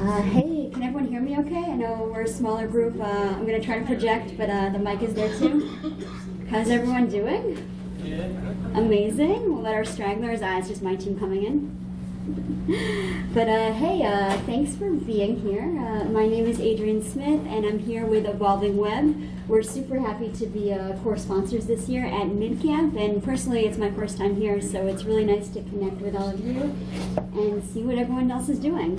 Uh, hey, can everyone hear me okay? I know we're a smaller group. Uh, I'm going to try to project, but uh, the mic is there too. How's everyone doing? Amazing. We'll let our stragglers, uh, it's just my team coming in. But uh, hey, uh, thanks for being here. Uh, my name is Adrienne Smith, and I'm here with Evolving Web. We're super happy to be uh, core sponsors this year at MidCamp, and personally, it's my first time here, so it's really nice to connect with all of you and see what everyone else is doing.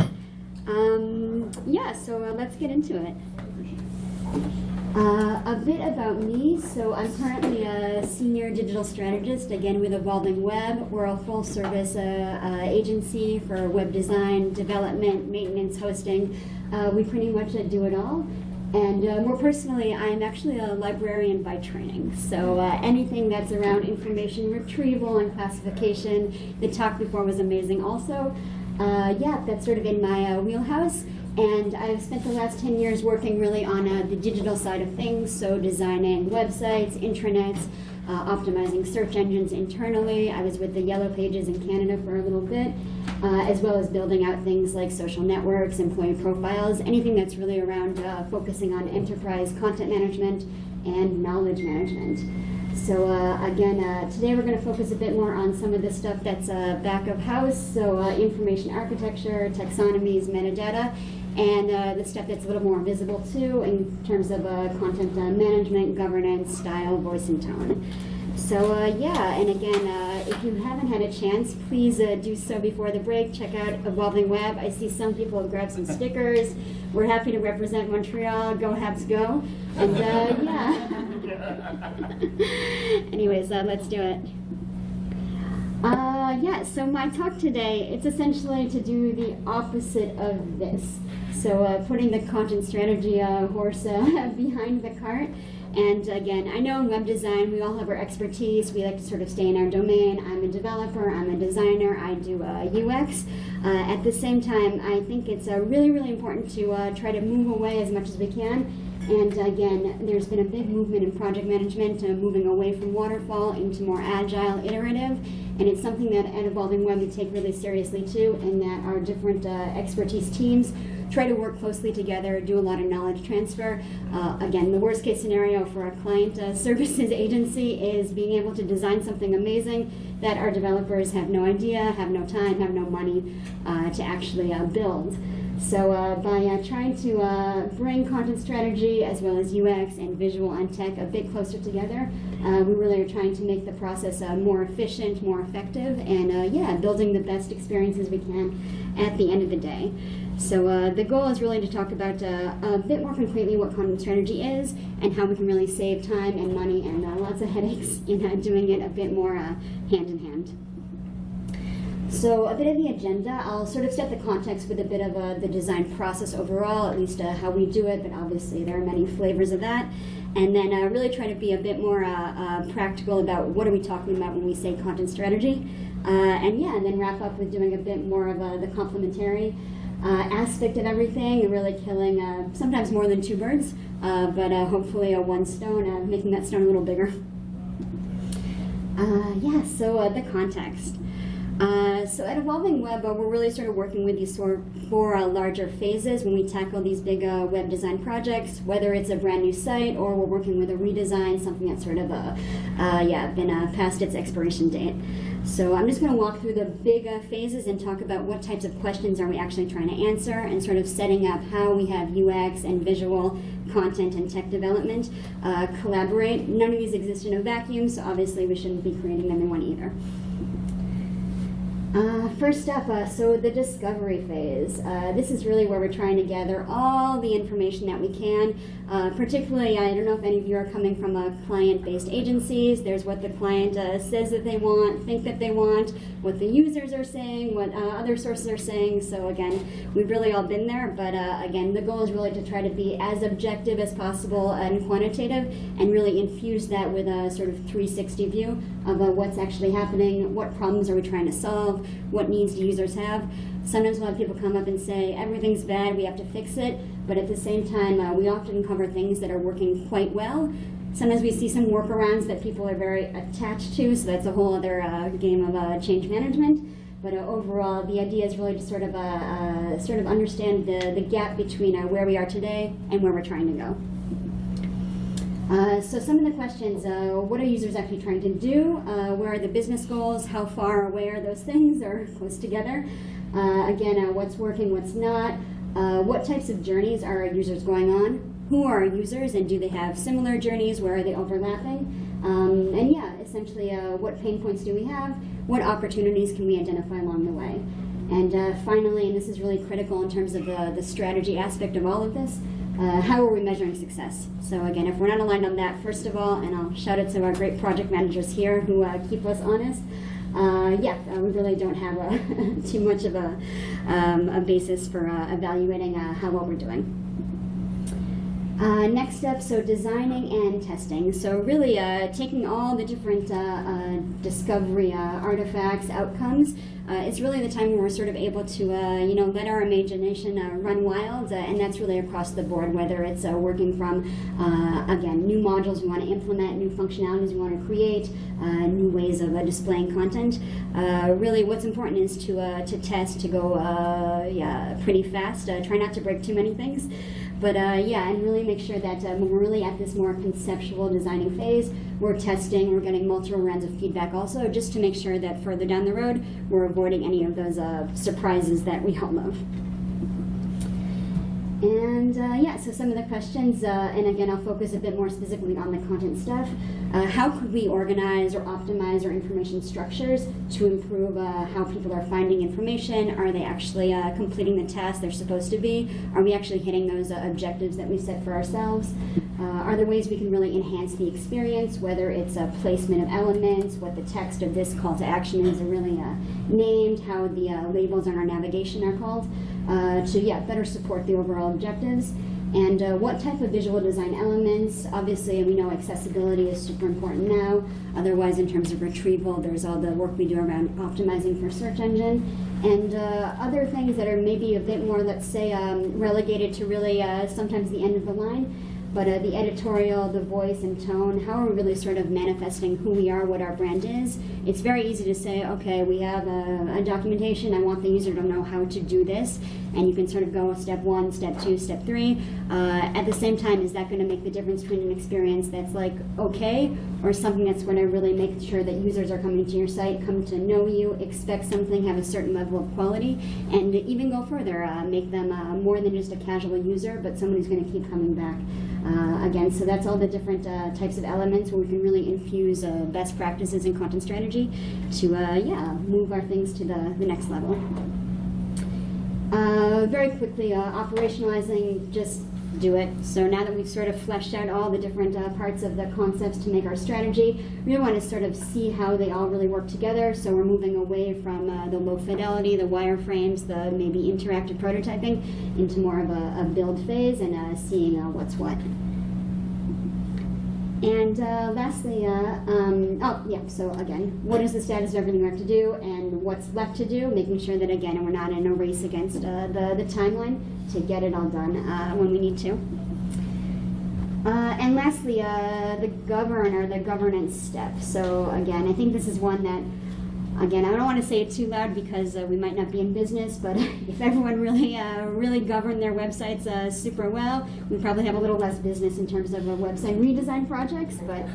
Um, yeah, so uh, let's get into it. Uh, a bit about me. So I'm currently a senior digital strategist, again with Evolving Web. We're a full service uh, uh, agency for web design, development, maintenance, hosting. Uh, we pretty much uh, do it all. And uh, more personally, I'm actually a librarian by training. So anything that's around information retrieval and classification, the talk before was amazing also. Yeah, that's sort of in my wheelhouse. And I've spent the last 10 years working really on uh, the digital side of things, so designing websites, intranets, uh, optimizing search engines internally. I was with the Yellow Pages in Canada for a little bit, uh, as well as building out things like social networks, employee profiles, anything that's really around uh, focusing on enterprise content management and knowledge management. So uh, again, uh, today we're going to focus a bit more on some of the stuff that's uh, back of house, so uh, information architecture, taxonomies, metadata, and uh, the stuff that's a little more visible too in terms of uh, content management, governance, style, voice, and tone. So uh, yeah, and again, uh, if you haven't had a chance, please uh, do so before the break. Check out Evolving Web. I see some people have grabbed some stickers. We're happy to represent Montreal. Go Habs, go! And yeah. Anyways, let's do it. Uh, yeah, so my talk today, it's essentially to do the opposite of this. So uh, putting the content strategy uh, horse uh, behind the cart. And again, I know in web design, we all have our expertise. We like to sort of stay in our domain. I'm a developer, I'm a designer, I do UX. Uh, at the same time, I think it's uh, really, really important to uh, try to move away as much as we can and again, there's been a big movement in project management, uh, moving away from waterfall into more agile, iterative, and it's something that at Evolving Web we take really seriously too, and that our different uh, expertise teams try to work closely together, do a lot of knowledge transfer. Uh, again, the worst case scenario for a client uh, services agency is being able to design something amazing that our developers have no idea, have no time, have no money uh, to actually uh, build. So uh, by uh, trying to uh, bring content strategy as well as UX and visual and tech a bit closer together, uh, we really are trying to make the process more efficient, more effective, and yeah, building the best experiences we can at the end of the day. So the goal is really to talk about a bit more concretely what content strategy is and how we can really save time and money and lots of headaches in doing it a bit more hand in hand. So a bit of the agenda, I'll sort of set the context with a bit of a, the design process overall, at least uh, how we do it, but obviously there are many flavors of that. And then uh, really try to be a bit more uh, uh practical about what are we talking about when we say content strategy. Uh, and yeah, and then wrap up with doing a bit more of uh, the complementary aspect of everything and really killing sometimes more than two birds, but hopefully a one stone, making that stone a little bigger. yeah, so the context. Uh, so at Evolving Web, uh, we're really sort of working with these of four uh, larger phases when we tackle these big uh, web design projects, whether it's a brand new site or we're working with a redesign, something that's sort of uh, yeah, been past its expiration date. So I'm just going to walk through the big phases and talk about what types of questions are we actually trying to answer and sort of setting up how we have UX and visual content and tech development uh, collaborate. None of these exist in a vacuum, so obviously we shouldn't be creating them in one either. Uh, first up, uh, so the discovery phase. Uh, this is really where we're trying to gather all the information that we can. Uh, particularly, I don't know if any of you are coming from a client-based agencies. There's what the client uh, says that they want, think that they want, what the users are saying, what uh, other sources are saying. So again, we've really all been there. But again, the goal is really to try to be as objective as possible and quantitative, and really infuse that with a sort of 360 view of what's actually happening, what problems are we trying to solve, what needs users have. Sometimes we'll have people come up and say, everything's bad, we have to fix it, but at the same time, uh, we often cover things that are working quite well. Sometimes we see some workarounds that people are very attached to, so that's a whole other uh, game of uh, change management. But uh, overall, the idea is really to sort of uh, uh, sort of understand the, the gap between where we are today and where we're trying to go. Uh, so some of the questions, uh, what are users actually trying to do? Uh, where are the business goals? How far away are those things or close together? Uh, again, uh, what's working, what's not? What types of journeys are users going on? Who are users and do they have similar journeys? Where are they overlapping? Um, and yeah, essentially, what pain points do we have? What opportunities can we identify along the way? And finally, and this is really critical in terms of the, the strategy aspect of all of this, uh, how are we measuring success? So again, if we're not aligned on that, first of all, and I'll shout out to our great project managers here who uh, keep us honest, uh, yeah, uh, we really don't have a too much of a, um, a basis for uh, evaluating uh, how well we're doing. Uh, next up, so designing and testing. So really uh, taking all the different uh, uh, discovery uh, artifacts, outcomes, uh, it's really the time when we're sort of able to, you know, let our imagination run wild, and that's really across the board, whether it's working from, again, new modules we want to implement, new functionalities we want to create, new ways of displaying content. Really, what's important is to, to test, to go, yeah, pretty fast. Try not to break too many things. But uh, yeah, and really make sure that when we're really at this more conceptual designing phase, we're testing, we're getting multiple rounds of feedback also, just to make sure that further down the road, we're avoiding any of those uh, surprises that we all love. And uh, yeah, so some of the questions, uh, and again, I'll focus a bit more specifically on the content stuff. Uh, how could we organize or optimize our information structures to improve uh, how people are finding information? Are they actually uh, completing the tasks they're supposed to be? Are we actually hitting those uh, objectives that we set for ourselves? are there ways we can really enhance the experience, whether it's a placement of elements, what the text of this call to action is really named, how the labels on our navigation are called? Uh, to yeah better support the overall objectives. And uh, what type of visual design elements? Obviously we know accessibility is super important now. Otherwise in terms of retrieval there's all the work we do around optimizing for search engine. And uh, other things that are maybe a bit more let's say um, relegated to really uh, sometimes the end of the line but uh, the editorial, the voice and tone, how are we really sort of manifesting who we are, what our brand is? It's very easy to say, okay, we have a, a, documentation, I want the user to know how to do this, and you can sort of go step one, step two, step three. Uh, at the same time, is that going to make the difference between an experience that's like okay, or something that's going to really make sure that users are coming to your site, come to know you, expect something, have a certain level of quality, and even go further, uh, make them uh, more than just a casual user, but someone who's going to keep coming back. Uh, again, so that's all the different uh, types of elements where we can really infuse uh, best practices in content strategy to, uh, yeah, move our things to the, the next level. Uh, very quickly, uh, operationalizing, just do it. So now that we've sort of fleshed out all the different uh, parts of the concepts to make our strategy, we want to sort of see how they all really work together. So we're moving away from uh, the low fidelity, the wireframes, the maybe interactive prototyping into more of a, a build phase and uh, seeing uh, what's what. And uh, lastly, uh, um, oh yeah, so again, what is the status of everything we have to do and what's left to do, making sure that again, we're not in a race against uh, the, the timeline to get it all done uh, when we need to. Uh, and lastly, uh, the governor, the governance step. So again, I think this is one that again, I don't want to say it too loud because uh, we might not be in business, but if everyone really, uh, really governed their websites uh, super well, we probably have a little less business in terms of website redesign projects, but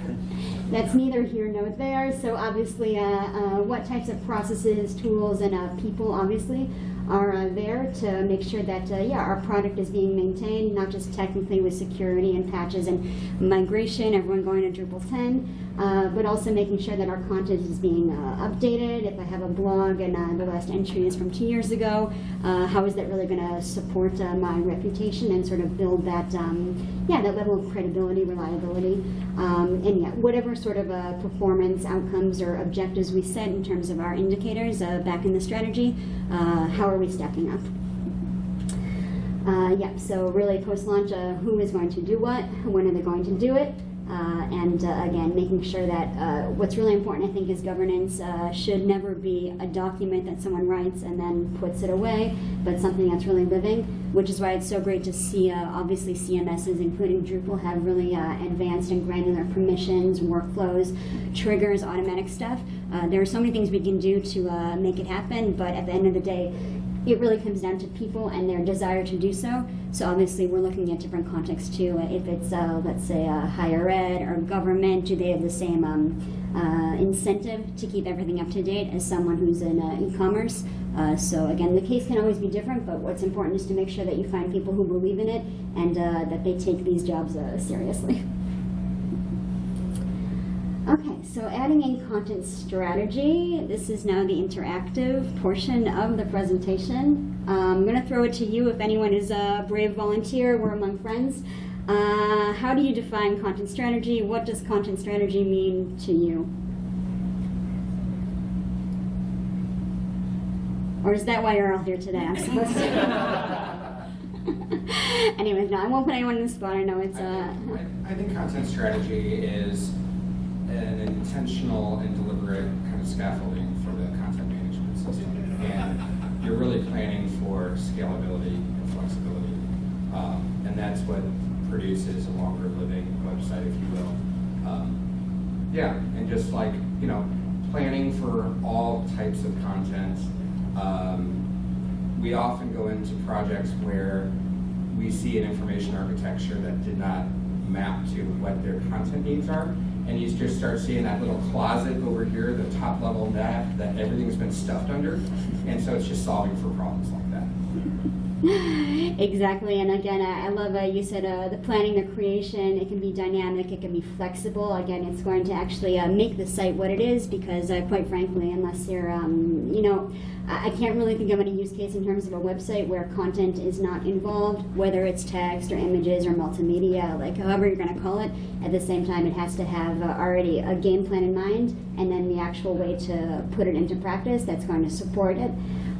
that's neither here nor there. So obviously, uh, uh, what types of processes, tools, and uh, people, obviously, are uh, there to make sure that uh, yeah our product is being maintained not just technically with security and patches and migration everyone going to Drupal 10 uh, but also making sure that our content is being uh, updated if I have a blog and uh, the last entry is from two years ago uh, how is that really going to support my reputation and sort of build that um, yeah that level of credibility reliability um, and yeah whatever sort of performance outcomes or objectives we set in terms of our indicators back in the strategy how are we stacking up? Uh, yeah, so really post-launch, uh, who is going to do what, when are they going to do it, uh, and uh, again, making sure that uh, what's really important, I think, is governance uh, should never be a document that someone writes and then puts it away, but something that's really living, which is why it's so great to see, uh, obviously, CMSs, including Drupal, have really uh, advanced and granular permissions, workflows, triggers, automatic stuff. There are so many things we can do to make it happen, but at the end of the day, it really comes down to people and their desire to do so. So obviously, we're looking at different contexts too. If it's, uh, let's say, uh, higher ed or government, do they have the same um, uh, incentive to keep everything up to date as someone who's in uh, e-commerce? Uh, so again, the case can always be different, but what's important is to make sure that you find people who believe in it and uh, that they take these jobs uh, seriously. Okay, so adding in content strategy. This is now the interactive portion of the presentation. Um, I'm going to throw it to you if anyone is a brave volunteer. We're among friends. Uh, how do you define content strategy? What does content strategy mean to you? Or is that why you're all here today? I'm supposed to. Anyways, no, I won't put anyone in the spot. I know it's. I Uh, think- I I think content strategy is an intentional and deliberate kind of scaffolding for the content management system. And you're really planning for scalability and flexibility. Um, And that's what produces a longer living website, if you will. Um, Yeah, and just like, you know, planning for all types of content. Um, We often go into projects where we see an information architecture that did not map to what their content needs are. And you just start seeing that little closet over here, the top level net, that everything's been stuffed under. And so it's just solving for problems like that. exactly, and again, I, I love uh, you said uh, the planning, the creation. It can be dynamic, it can be flexible. Again, it's going to actually uh, make the site what it is because, uh, quite frankly, unless you're, um, you know, I, can't really think of any use case in terms of a website where content is not involved, whether it's text or images or multimedia, like however you're going to call it. At the same time, it has to have uh, already a game plan in mind, and then the actual way to put it into practice that's going to support it.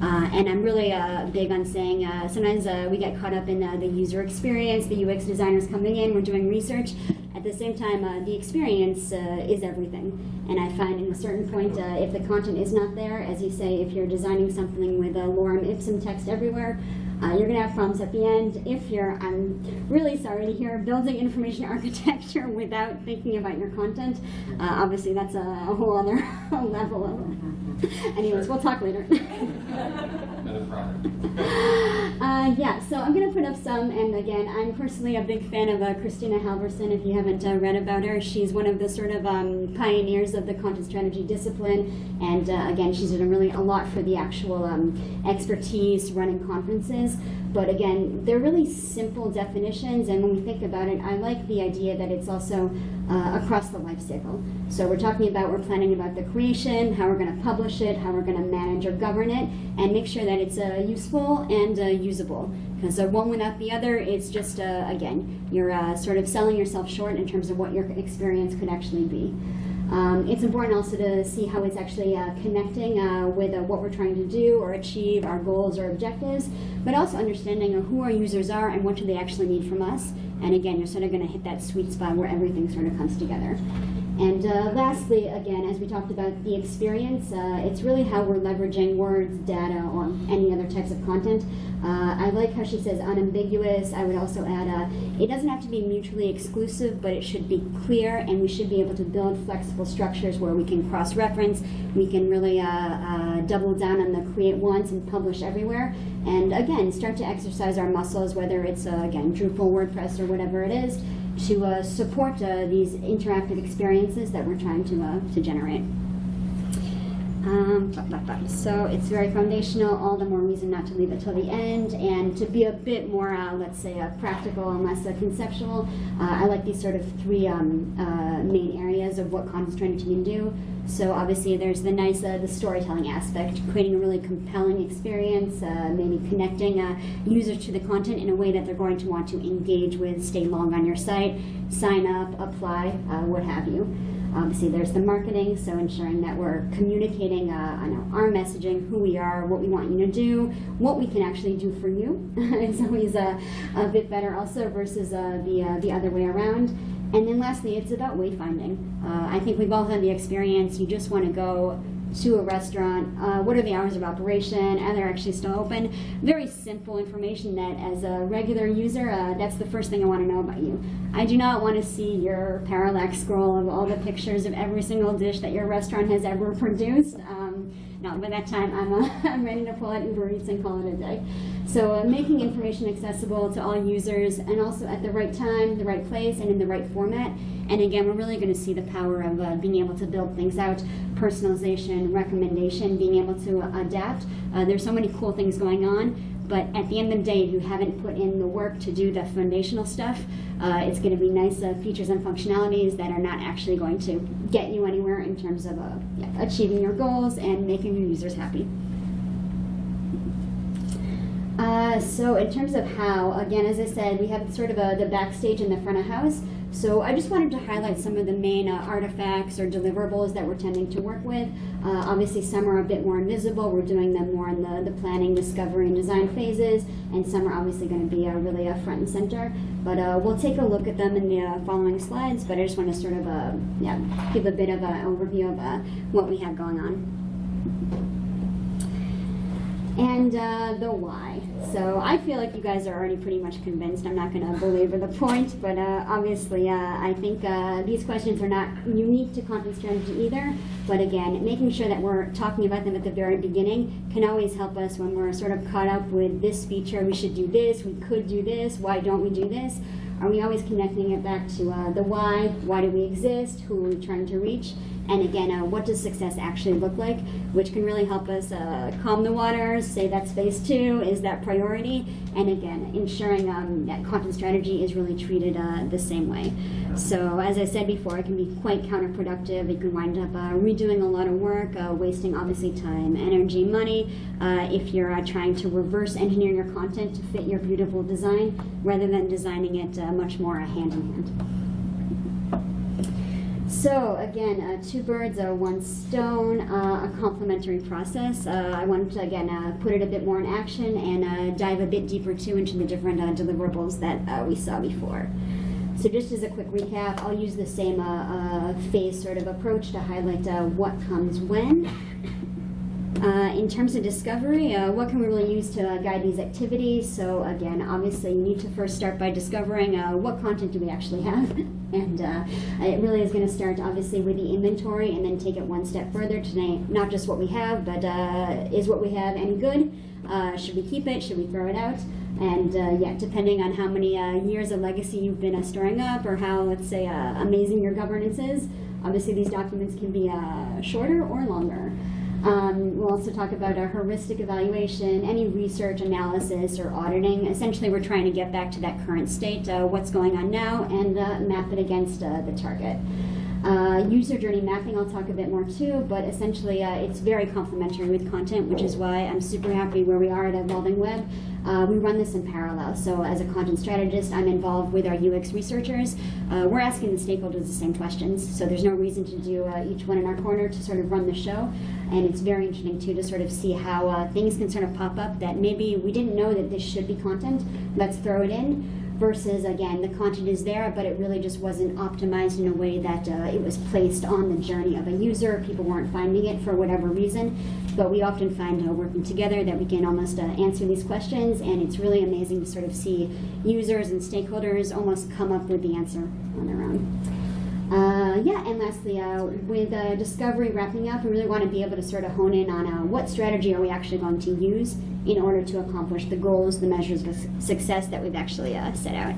Uh, and I'm really uh, big on saying uh, sometimes uh, we get caught up in uh, the user experience, the UX designers coming in, we're doing research. At the same time, uh, the experience uh, is everything. And I find at a certain point, uh, if the content is not there, as you say, if you're designing something with a lorem ipsum text everywhere, uh, you're going to have problems at the end. If you're, I'm really sorry to hear, building information architecture without thinking about your content, uh, obviously that's a, a whole other level of. Anyways, we'll talk later. Uh, yeah, so I'm going to put up some, and again, I'm personally a big fan of uh, Kristina Halvorson. If you haven't uh, read about her, she's one of the sort of um, pioneers of the content strategy discipline, and uh, again, she's done really a lot for the actual um, expertise running conferences. But again, they're really simple definitions, and when we think about it, I like the idea that it's also uh, across the life cycle. So we're talking about, we're planning about the creation, how we're going to publish it, how we're going to manage or govern it, and make sure that it's uh, useful and usable. Because one without the other, it's just, uh, again, you're uh, sort of selling yourself short in terms of what your experience could actually be. Um, it's important also to see how it's actually uh, connecting uh, with uh, what we're trying to do or achieve, our goals or objectives, but also understanding who our users are and what do they actually need from us. And again, you're sort of going to hit that sweet spot where everything sort of comes together. And uh, lastly, again, as we talked about the experience, uh, it's really how we're leveraging words, data, or any other types of content. Uh, I like how she says unambiguous. I would also add, uh, it doesn't have to be mutually exclusive, but it should be clear, and we should be able to build flexible structures where we can cross-reference, we can really uh, uh, double down on the create once and publish everywhere, and again, start to exercise our muscles, whether it's, again, Drupal, WordPress, or whatever it is, to support these interactive experiences that we're trying to, uh, to generate. Um, blah, blah, blah. So it's very foundational, all the more reason not to leave it till the end, and to be a bit more, uh, let's say, uh, practical and less uh, conceptual. Uh, I like these sort of three um, main areas of what content strategy can do. So obviously there's the nice, the storytelling aspect, creating a really compelling experience, maybe connecting users to the content in a way that they're going to want to engage with, stay long on your site, sign up, apply, what have you. Obviously, there's the marketing, so ensuring that we're communicating uh, know, our messaging, who we are, what we want you to do, what we can actually do for you. it's always a, a bit better also versus uh, the, uh, the other way around. And then lastly, it's about wayfinding. Uh, I think we've all had the experience, you just want to go to a restaurant, uh, what are the hours of operation, and they're actually still open? Very simple information that as a regular user, uh, that's the first thing I want to know about you. I do not want to see your parallax scroll of all the pictures of every single dish that your restaurant has ever produced. Um, no, by that time I'm, uh, I'm ready to pull out Uber Eats and call it a day. So uh, making information accessible to all users and also at the right time, the right place, and in the right format. And again, we're really going to see the power of uh, being able to build things out, personalization, recommendation, being able to uh, adapt. Uh, there's so many cool things going on, but at the end of the day, if you haven't put in the work to do the foundational stuff, uh, it's going to be nice uh, features and functionalities that are not actually going to get you anywhere in terms of uh, yeah, achieving your goals and making your users happy. Uh, so in terms of how, again, as I said, we have sort of a, the backstage and the front of house. So I just wanted to highlight some of the main uh, artifacts or deliverables that we're tending to work with. Uh, obviously, some are a bit more invisible. We're doing them more in the, the planning, discovery, and design phases, and some are obviously going to be uh, really uh, front and center. But uh, we'll take a look at them in the uh, following slides. But I just want to sort of yeah, give a bit of an overview of what we have going on and uh, the why. So I feel like you guys are already pretty much convinced. I'm not going to belabor the point, but uh, obviously uh, I think uh, these questions are not unique to content strategy either. But again, making sure that we're talking about them at the very beginning can always help us when we're sort of caught up with this feature. We should do this. We could do this. Why don't we do this? Are we always connecting it back to uh, the why? Why do we exist? Who are we trying to reach? And again, uh, what does success actually look like? Which can really help us uh, calm the waters, say that's phase two, is that priority? And again, ensuring um, that content strategy is really treated uh, the same way. So as I said before, it can be quite counterproductive. It can wind up uh, redoing a lot of work, uh, wasting obviously time, energy, money, uh, if you're trying to reverse engineer your content to fit your beautiful design, rather than designing it much more hand in hand. So again, uh, two birds, uh, one stone, uh, a complementary process. Uh, I wanted to again uh, put it a bit more in action and dive a bit deeper too into the different deliverables that we saw before. So just as a quick recap, I'll use the same phase sort of approach to highlight what comes when. Uh, in terms of discovery, uh, what can we really use to uh, guide these activities? So again, obviously you need to first start by discovering uh, what content do we actually have. and uh, it really is going to start obviously with the inventory and then take it one step further to not just what we have, but uh, is what we have any good? should we keep it? Should we throw it out? And yeah, depending on how many years of legacy you've been storing up or how, let's say, amazing your governance is, obviously these documents can be shorter or longer. Um, we'll also talk about a heuristic evaluation, any research, analysis, or auditing. Essentially, we're trying to get back to that current state, uh, what's going on now, and uh, map it against uh, the target. Uh, user journey mapping, I'll talk a bit more too, but essentially uh, it's very complementary with content, which is why I'm super happy where we are at Evolving Web. Uh, we run this in parallel. So as a content strategist, I'm involved with our UX researchers. Uh, we're asking the stakeholders the same questions, so there's no reason to do uh, each one in our corner to sort of run the show. And it's very interesting too to sort of see how uh, things can sort of pop up that maybe we didn't know that this should be content. Let's throw it in versus again the content is there but it really just wasn't optimized in a way that uh, it was placed on the journey of a user. People weren't finding it for whatever reason. But we often find uh, working together that we can almost uh, answer these questions and it's really amazing to sort of see users and stakeholders almost come up with the answer on their own uh, yeah, and lastly, uh, with uh, discovery wrapping up, we really want to be able to sort of hone in on uh, what strategy are we actually going to use in order to accomplish the goals, the measures of success that we've actually uh, set out.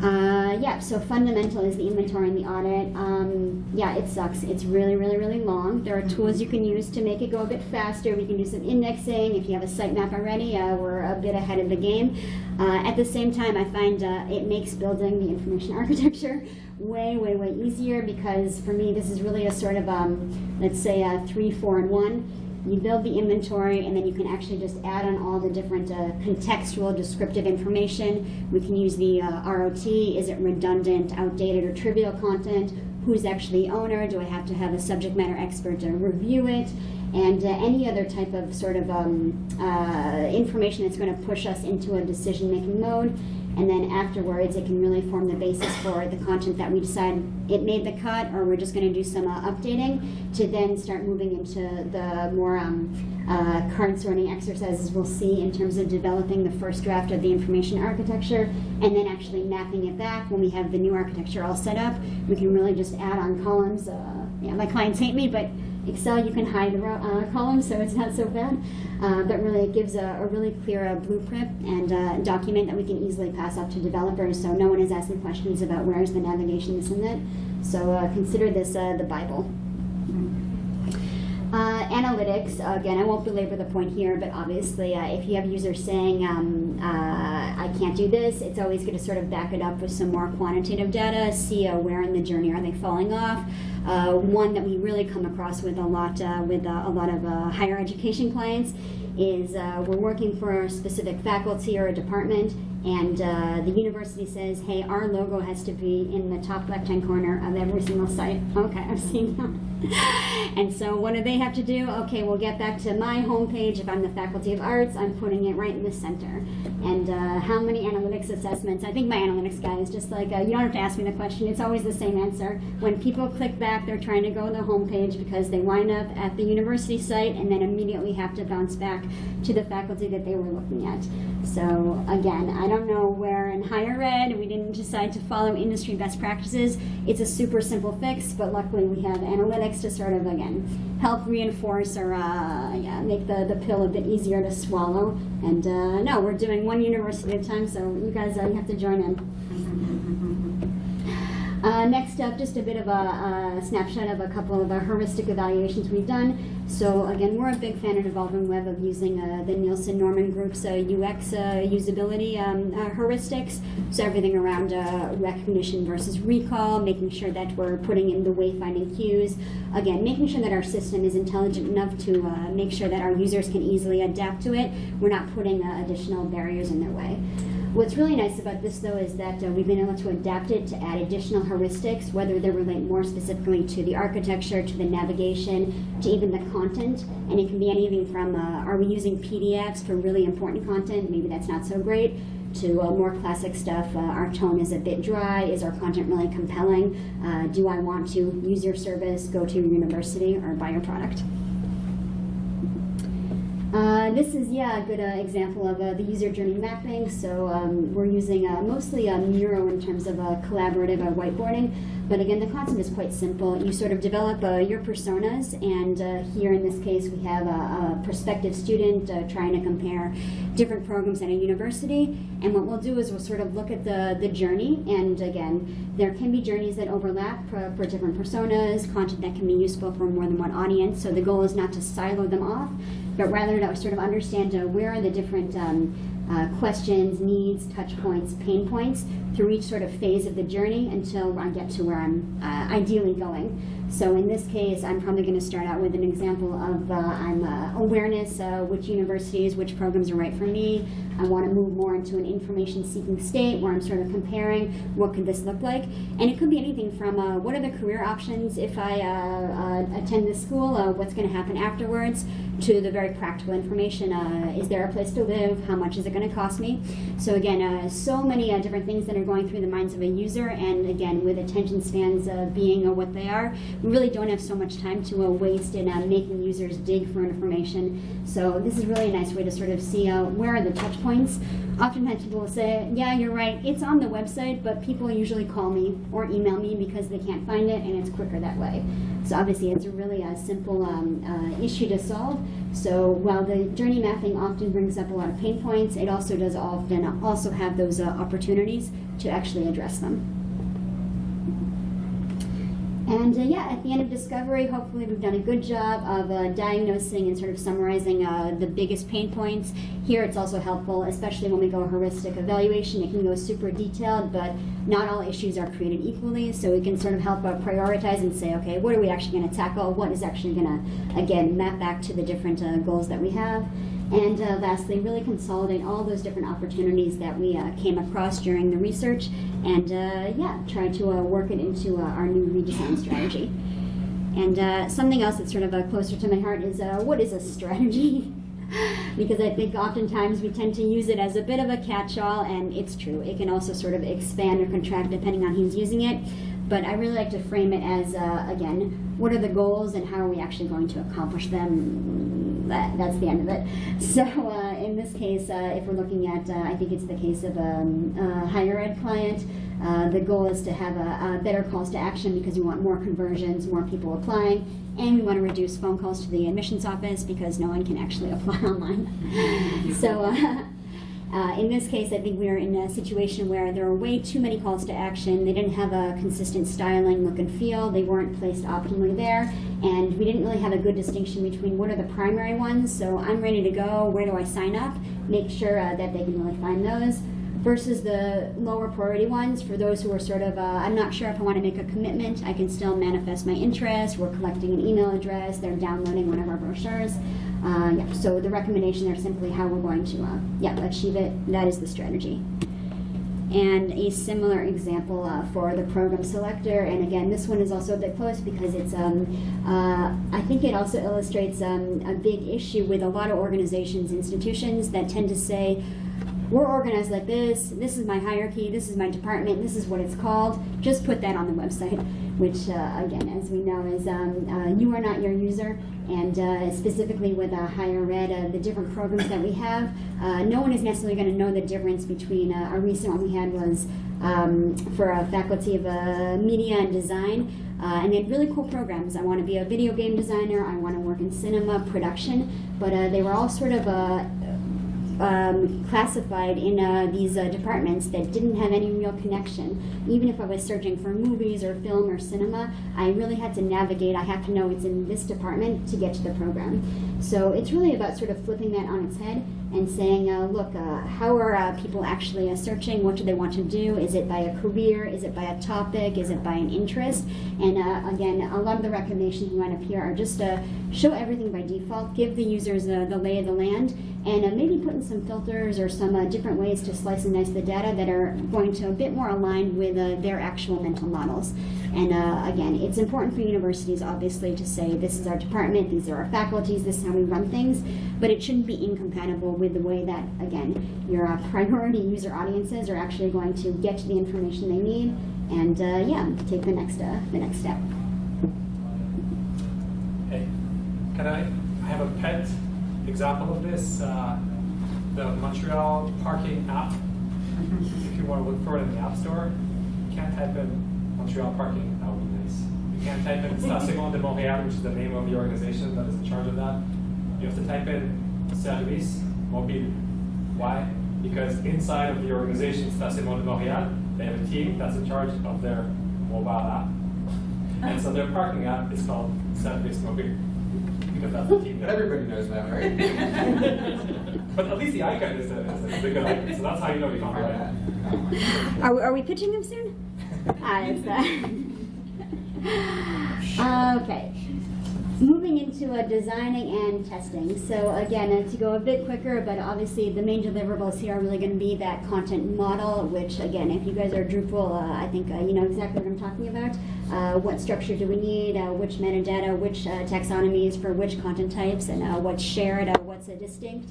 Uh, yeah, so fundamental is the inventory and the audit. Um, yeah, it sucks. It's really, really, really long. There are tools you can use to make it go a bit faster. We can do some indexing. If you have a sitemap already, we're a bit ahead of the game. At the same time, I find it makes building the information architecture way, way, way easier because for me, this is really a sort of, um, let's say, a three, four, and one you build the inventory and then you can actually just add on all the different uh, contextual descriptive information. We can use the uh, ROT, is it redundant, outdated, or trivial content? Who's actually the owner? Do I have to have a subject matter expert to review it? And uh, any other type of sort of um, uh, information that's going to push us into a decision-making mode and then afterwards it can really form the basis for the content that we decide it made the cut or we're just going to do some uh, updating to then start moving into the more um, uh, sorting exercises we'll see in terms of developing the first draft of the information architecture and then actually mapping it back when we have the new architecture all set up. We can really just add on columns. Uh, yeah, my clients hate me, but Excel you can hide ro- uh, columns, so it's not so bad. Uh, but really, it gives a, a really clear uh, blueprint and uh, document that we can easily pass up to developers, so no one is asking questions about where's the navigation, this and that. So uh, consider this uh, the Bible. Uh, analytics, again, I won't belabor the point here, but obviously, uh, if you have users saying, um, uh, I can't do this, it's always good to sort of back it up with some more quantitative data, see where in the journey are they falling off. Uh, one that we really come across with a lot uh, with uh, a lot of higher education clients is we're working for a specific faculty or a department, and uh, the university says, hey, our logo has to be in the top left-hand corner of every single site. Okay, I've seen that. and so what do they have to do? Okay, we'll get back to my homepage. If I'm the Faculty of Arts, I'm putting it right in the center. And uh, how many analytics assessments? I think my analytics guy is just like, uh, you don't have to ask me the question. It's always the same answer. When people click back, they're trying to go to the homepage because they wind up at the university site and then immediately have to bounce back to the faculty that they were looking at. So again, I don't know where in higher ed we didn't decide to follow industry best practices. It's a super simple fix, but luckily we have analytics to sort of again help reinforce or uh, yeah, make the, the pill a bit easier to swallow. And uh, no, we're doing one university at a time, so you guys uh, you have to join in. Uh, next up, just a bit of a, a snapshot of a couple of the heuristic evaluations we've done. So again, we're a big fan at Evolving Web of using uh, the Nielsen Norman Group's uh, UX uh, usability um, uh, heuristics. So everything around uh, recognition versus recall, making sure that we're putting in the wayfinding cues. Again, making sure that our system is intelligent enough to make sure that our users can easily adapt to it. We're not putting additional barriers in their way. What's really nice about this, though, is that uh, we've been able to adapt it to add additional heuristics, whether they relate more specifically to the architecture, to the navigation, to even the content. And it can be anything from uh, are we using PDFs for really important content? Maybe that's not so great. To uh, more classic stuff, uh, our tone is a bit dry. Is our content really compelling? Uh, do I want to use your service, go to your university, or buy your product? Uh, this is, yeah, a good uh, example of uh, the user journey mapping. So um, we're using uh, mostly a Miro in terms of uh, collaborative whiteboarding. But again, the concept is quite simple. You sort of develop your personas, and here in this case, we have a, a prospective student trying to compare different programs at a university. And what we'll do is we'll sort of look at the, the journey, and again, there can be journeys that overlap for, for different personas, content that can be useful for more than one audience. So the goal is not to silo them off, but rather to sort of understand uh, where are the different um, uh, questions, needs, touch points, pain points through each sort of phase of the journey until I get to where I'm uh, ideally going. So in this case, I'm probably going to start out with an example of uh, I'm uh, awareness, uh, which universities, which programs are right for me. I want to move more into an information-seeking state where I'm sort of comparing what could this look like, and it could be anything from uh, what are the career options if I uh, attend this school, what's going to happen afterwards, to the very practical information. Is there a place to live? How much is it going to cost me? So again, so many different things that are going through the minds of a user, and again, with attention spans being what they are, we really don't have so much time to uh, waste in uh, making users dig for information. So this is really a nice way to sort of see uh, where are the touch points. Oftentimes people will say, yeah, you're right, it's on the website, but people usually call me or email me because they can't find it, and it's quicker that way. So obviously, it's a really uh, simple um, uh, issue to solve. So while the journey mapping often brings up a lot of pain points, it also does often also have those uh, opportunities to actually address them. And uh, yeah, at the end of discovery, hopefully we've done a good job of uh, diagnosing and sort of summarizing uh, the biggest pain points. Here it's also helpful, especially when we go a heuristic evaluation, it can go super detailed, but not all issues are created equally, so we can sort of help uh, prioritize and say, okay, what are we actually going to tackle? What is actually going to, again, map back to the different uh, goals that we have? And uh, lastly, really consolidate all those different opportunities that we uh, came across during the research and uh, yeah, try to uh, work it into uh, our new redesign strategy. And something else that's sort of closer to my heart is what is a strategy? because I think oftentimes we tend to use it as a bit of a catch-all, and it's true. It can also sort of expand or contract depending on who's using it. But I really like to frame it as, uh, again, what are the goals and how are we actually going to accomplish them? That, that's the end of it. So uh, in this case, uh, if we're looking at, uh, I think it's the case of um, a higher ed client, uh, the goal is to have a, a better calls to action because we want more conversions, more people applying, and we want to reduce phone calls to the admissions office because no one can actually apply online. so uh, in this case, I think we are in a situation where there are way too many calls to action. They didn't have a consistent styling, look, and feel. They weren't placed optimally there. And we didn't really have a good distinction between what are the primary ones. So I'm ready to go. Where do I sign up? Make sure uh, that they can really find those. Versus the lower priority ones for those who are sort of, uh, I'm not sure if I want to make a commitment. I can still manifest my interest. We're collecting an email address. They're downloading one of our brochures. Uh, yeah, so the recommendation there is simply how we're going to uh, yeah, achieve it. That is the strategy. And a similar example uh, for the program selector, and again, this one is also a bit close because it's, um, uh, I think it also illustrates um, a big issue with a lot of organizations, institutions that tend to say, we're organized like this, this is my hierarchy, this is my department, this is what it's called, just put that on the website, which uh, again, as we know, is um, uh, you are not your user, and uh, specifically with uh, higher ed, uh, the different programs that we have, uh, no one is necessarily going to know the difference between, uh, a recent one we had was um, for a faculty of media and design, and they had really cool programs. I want to be a video game designer, I want to work in cinema production, but they were all sort of um, classified in uh, these uh, departments that didn't have any real connection. Even if I was searching for movies or film or cinema, I really had to navigate. I have to know it's in this department to get to the program. So it's really about sort of flipping that on its head and saying, uh, look, uh, how are uh, people actually uh, searching? What do they want to do? Is it by a career? Is it by a topic? Is it by an interest? And uh, again, a lot of the recommendations we want up here are just to show everything by default, give the users uh, the lay of the land, and maybe put in some filters or some different ways to slice and dice the data that are going to a bit more aligned with their actual mental models. And uh, again, it's important for universities, obviously, to say this is our department, these are our faculties, this is how we run things, but it shouldn't be incompatible with the way that, again, your uh, priority user audiences are actually going to get to the information they need and, uh, yeah, take the next, uh, the next step. Hey, can I, I have a pet example of this, uh, the Montreal parking app. If you want to look for it in the App Store, you can't type in Montreal parking, that would be nice. You can't type in Station de Montréal, which is the name of the organization that is in charge of that. You have to type in Service Mobile. Why? Because inside of the organization Station de Montréal, they have a team that's in charge of their mobile app. And so their parking app is called Service Mobile. Because that's the team But that everybody knows that, right? but at least the icon is a, is a good icon, so that's how you know you found Try the that. right. Are, we- are we pitching them soon? Okay. Moving into uh, designing and testing. So again, uh, to go a bit quicker, but obviously the main deliverables here are really going to be that content model, which again, if you guys are Drupal, uh, I think uh, you know exactly what I'm talking about. Uh, what structure do we need? Uh, which metadata? Which uh, taxonomies for which content types? And uh, what's shared? Uh, what's distinct?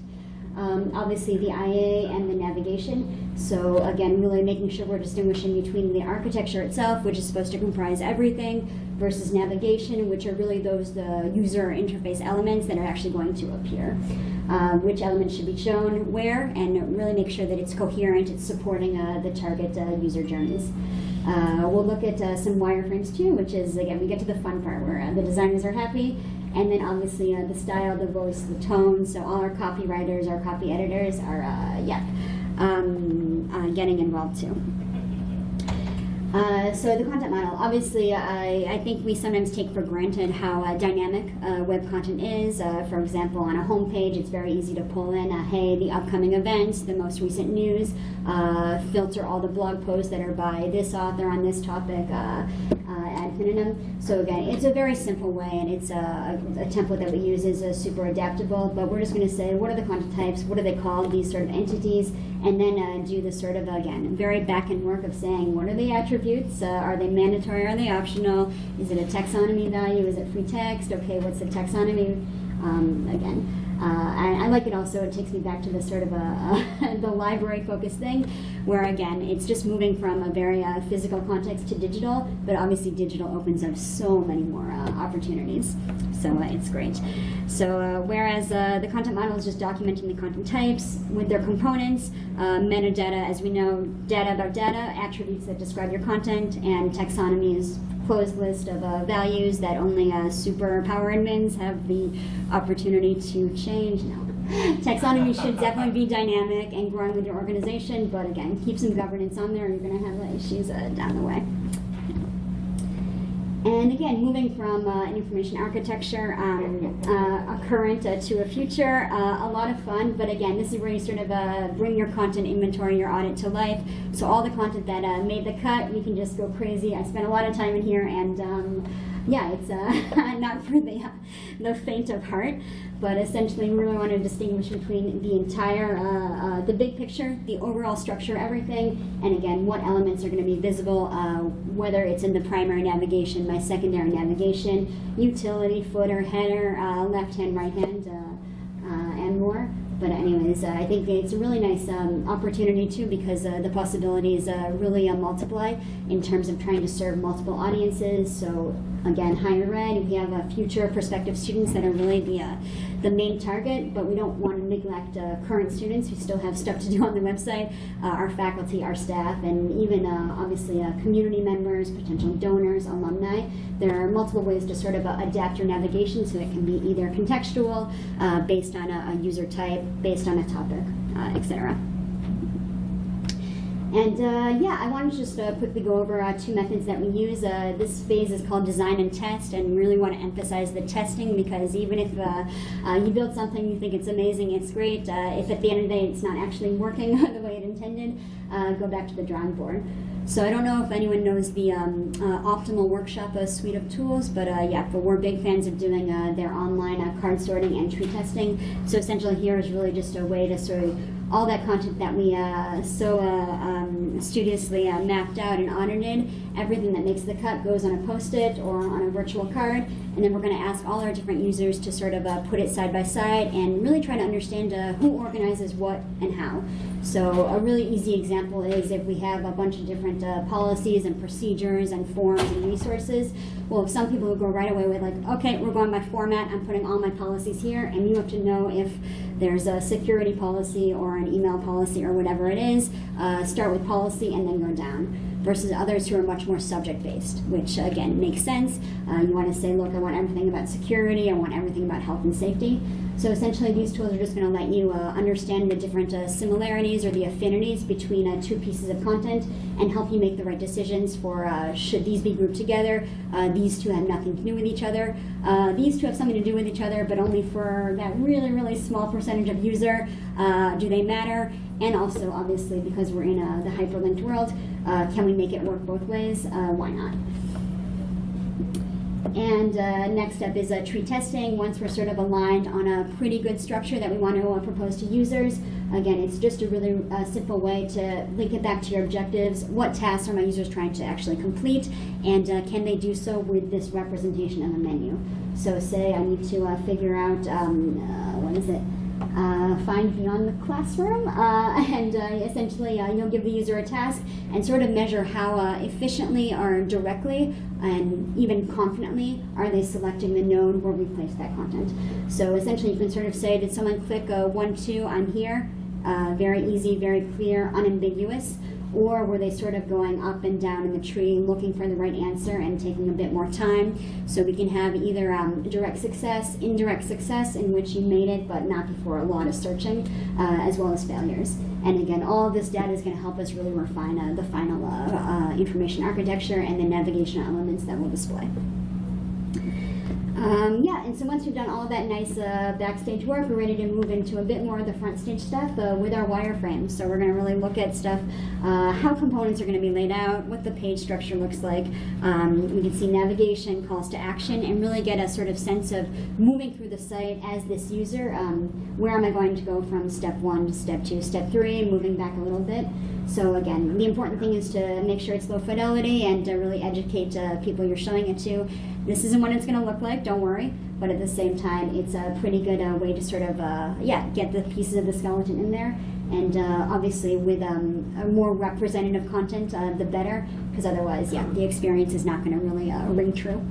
Um, obviously the IA and the navigation. So again, really making sure we're distinguishing between the architecture itself, which is supposed to comprise everything, versus navigation, which are really those the user interface elements that are actually going to appear. Uh, which elements should be shown where, and really make sure that it's coherent, it's supporting uh, the target uh, user journeys. Uh, we'll look at uh, some wireframes too, which is, again, we get to the fun part where uh, the designers are happy, and then obviously uh, the style, the voice, the tone. So all our copywriters, our copy editors are, uh, yeah, um, uh, getting involved too. Uh, so the content model, obviously, I, I think we sometimes take for granted how uh, dynamic uh, web content is. For example, on a homepage, it's very easy to pull in, hey, the upcoming events, the most recent news, filter all the blog posts that are by this author on this topic, infinitum. So again, it's a very simple way, and it's a, a, a template that we use is uh, super adaptable. But we're just going to say, what are the content types? What are they called? These sort of entities, and then uh, do the sort of again very back end work of saying, what are the attributes? Uh, are they mandatory? Are they optional? Is it a taxonomy value? Is it free text? Okay, what's the taxonomy? Um, again. Uh, I, I like it also. It takes me back to the sort of a, the library focused thing, where again it's just moving from a very uh, physical context to digital. But obviously, digital opens up so many more uh, opportunities. So uh, it's great. So uh, whereas uh, the content model is just documenting the content types with their components, uh, metadata, as we know, data about data, attributes that describe your content, and taxonomy is closed list of uh, values that only uh, super power admins have the opportunity to change. No. Taxonomy should definitely be dynamic and growing with your organization, but again, keep some governance on there. or You're going to have issues uh, down the way. And again, moving from uh, an information architecture, um, uh, a current uh, to a future, uh, a lot of fun. But again, this is where you sort of uh, bring your content inventory, your audit to life. So all the content that uh, made the cut, we can just go crazy. I spent a lot of time in here, and um, yeah, it's uh, not for the the faint of heart. But essentially, we really want to distinguish between the entire, uh, uh, the big picture, the overall structure, everything, and again, what elements are going to be visible, uh, whether it's in the primary navigation, my secondary navigation, utility, footer, header, uh, left hand, right hand, uh, and more. But anyways, I think it's a really nice um, opportunity too because the possibilities really multiply in terms of trying to serve multiple audiences. So again, higher ed, we have uh, future prospective students that are really the uh, the main target, but we don't want to neglect uh, current students who still have stuff to do on the website, uh, our faculty, our staff, and even uh, obviously uh, community members, potential donors, alumni. There are multiple ways to sort of adapt your navigation so it can be either contextual, based on a, a user type, based on a topic, etc. And uh, yeah, I want to just uh, quickly go over uh, two methods that we use. Uh, this phase is called design and test, and really want to emphasize the testing because even if uh, uh, you build something, you think it's amazing, it's great. If at the end of the day it's not actually working the way it intended, go back to the drawing board. So I don't know if anyone knows the um, Optimal Workshop suite of tools, but yeah, but we're big fans of doing their online card sorting and tree testing. So essentially here is really just a way to sort of all that content that we uh, so uh, studiously uh, mapped out and audited, everything that makes the cut goes on a post-it or on a virtual card, and then we're going to ask all our different users to sort of uh, put it side by side and really try to understand uh, who organizes what and how. So a really easy example is if we have a bunch of different uh, policies and procedures and forms and resources. Well, some people will go right away with like, okay, we're going by format. I'm putting all my policies here, and you have to know if there's a security policy or an email policy or whatever it is. Uh, start with policy and then go down. Versus others who are much more subject based, which again makes sense. Uh, you want to say, look, I want everything about security. I want everything about health and safety. So essentially, these tools are just going to let you uh, understand the different uh, similarities or the affinities between uh, two pieces of content and help you make the right decisions for uh, should these be grouped together. Uh, these two have nothing to do with each other. Uh, these two have something to do with each other, but only for that really, really small percentage of user. Do they matter? And also, obviously, because we're in the hyperlinked world, can we make it work both ways? why not? And uh, next up is a tree testing. Once we're sort of aligned on a pretty good structure that we want to propose to users, again, it's just a really uh, simple way to link it back to your objectives. What tasks are my users trying to actually complete, and uh, can they do so with this representation of a menu? So, say I need to uh, figure out um, uh, what is it? Uh, find beyond the classroom, uh, and uh, essentially uh, you'll give the user a task and sort of measure how uh, efficiently or directly and even confidently are they selecting the node where we place that content. So essentially you can sort of say, did someone click a one, two, I'm here? Uh, very easy, very clear, unambiguous or were they sort of going up and down in the tree looking for the right answer and taking a bit more time? So we can have either um, direct success, indirect success, in which you made it but not before a lot of searching, uh, as well as failures. And again, all of this data is going to help us really refine uh, the final uh, uh, information architecture and the navigation elements that we'll display. Um, yeah, and so once we've done all that nice uh, backstage work, we're ready to move into a bit more of the front stage stuff uh, with our wireframes. So we're going to really look at stuff, uh, how components are going to be laid out, what the page structure looks like. Um, we can see navigation, calls to action, and really get a sort of sense of moving through the site as this user. Um, where am I going to go from step one to step two, step three, moving back a little bit. So again, the important thing is to make sure it's low fidelity and to really educate uh, people you're showing it to. This isn't what it's going to look like, don't worry. But at the same time, it's a pretty good uh, way to sort of, uh, yeah, get the pieces of the skeleton in there. And uh, obviously, with um, a more representative content, uh, the better, because otherwise, yeah, the experience is not going to really ring true.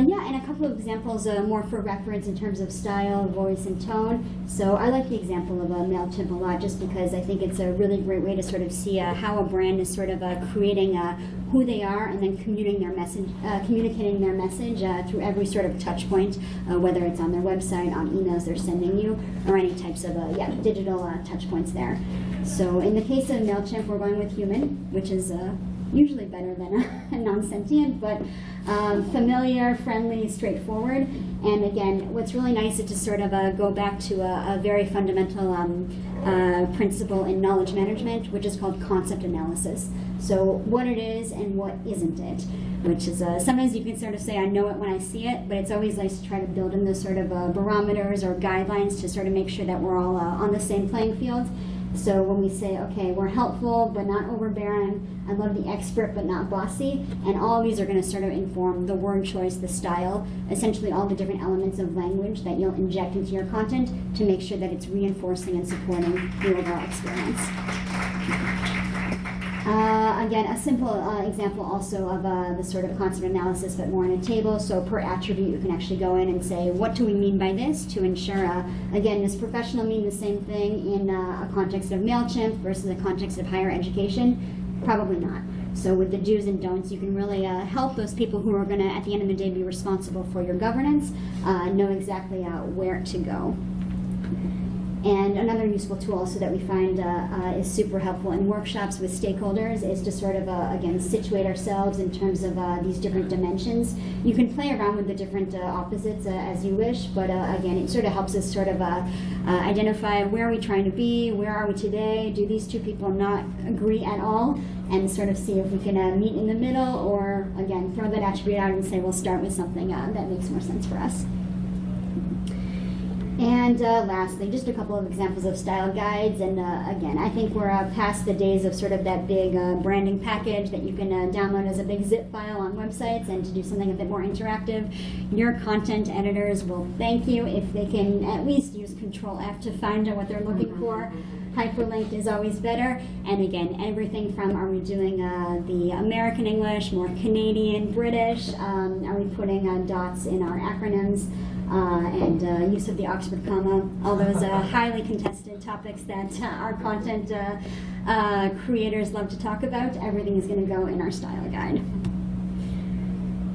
Uh, yeah, and a couple of examples uh, more for reference in terms of style, voice, and tone. So I like the example of a MailChimp a lot just because I think it's a really great way to sort of see uh, how a brand is sort of uh, creating uh, who they are and then communicating their message, uh, communicating their message uh, through every sort of touch point, uh, whether it's on their website, on emails they're sending you, or any types of uh, yeah, digital uh, touch points there. So in the case of MailChimp, we're going with human, which is uh, usually better than a, non-sentient, but um, familiar, friendly, straightforward. And again, what's really nice is to sort of uh, go back to a, a very fundamental um, uh, principle in knowledge management, which is called concept analysis. So what it is and what isn't it, which is uh, sometimes you can sort of say I know it when I see it, but it's always nice to try to build in those sort of uh, barometers or guidelines to sort of make sure that we're all uh, on the same playing field. So when we say, okay, we're helpful but not overbearing, I love the expert but not bossy, and all of these are going to sort of inform the word choice, the style, essentially all the different elements of language that you'll inject into your content to make sure that it's reinforcing and supporting the overall experience. Uh, again, a simple uh, example also of uh, the sort of concept analysis, but more in a table. So per attribute, you can actually go in and say, what do we mean by this to ensure, uh, again, does professional mean the same thing in uh, a context of MailChimp versus a context of higher education? Probably not. So with the do's and don'ts, you can really uh, help those people who are going to, at the end of the day, be responsible for your governance, uh, know exactly uh, where to go. And another useful tool also that we find uh, uh, is super helpful in workshops with stakeholders is to sort of, uh, again, situate ourselves in terms of uh, these different dimensions. You can play around with the different uh, opposites uh, as you wish, but again, it sort of helps us sort of identify where are we trying to be, where are we today, do these two people not agree at all, and sort of see if we can meet in the middle, or again, throw that attribute out and say we'll start with something that makes more sense for us. And uh, lastly, just a couple of examples of style guides. And uh, again, I think we're uh, past the days of sort of that big uh, branding package that you can uh, download as a big zip file on websites and to do something a bit more interactive. Your content editors will thank you if they can at least use Control F to find out what they're looking for. Hyperlink is always better. And again, everything from are we doing uh, the American English, more Canadian, British? Um, are we putting dots in our acronyms? Uh, and uh, use of the Oxford comma, all those uh, highly contested topics that uh, our content uh, uh, creators love to talk about. Everything is going to go in our style guide.